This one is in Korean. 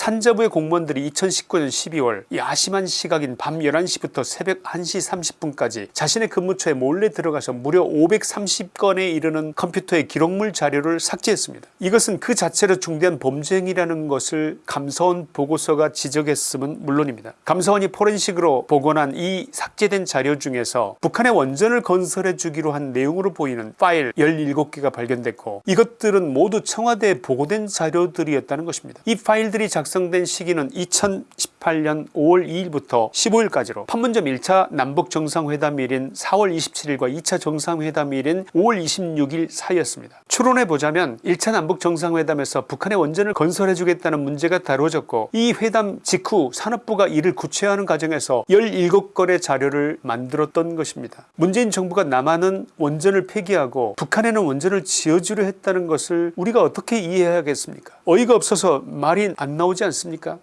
산자부의 공무원들이 2019년 12월 이 아심한 시각인 밤 11시부터 새벽 1시 30분까지 자신의 근무처에 몰래 들어가서 무려 530건에 이르는 컴퓨터의 기록물 자료를 삭제했습니다. 이것은 그 자체로 중대한 범죄 행위라는 것을 감사원 보고서가 지적했음은 물론입니다. 감사원이 포렌식으로 복원한 이 삭제 된 자료 중에서 북한의 원전을 건설해 주기로 한 내용으로 보이는 파일 17개가 발견됐고 이것들은 모두 청와대에 보고된 자료들이었다는 것입니다. 이 파일들이 작성된 시기는 2018년 5월 2일부터 15일까지로 판문점 1차 남북정상회담일인 4월 27일과 2차 정상회담일인 5월 26일 사이였습니다. 추론해보자면 1차 남북정상회담에서 북한의 원전을 건설해 주겠다는 문제가 다뤄졌고 이 회담 직후 산업부가 이를 구체화하는 과정에서 17건의 자료를 만들었던 것입니다. 문재인 정부가 남한은 원전을 폐기하고 북한에는 원전을 지어주려 했다는 것을 우리가 어떻게 이해해야겠습니까 어이가 없어서 말이 안 나오지 않습니까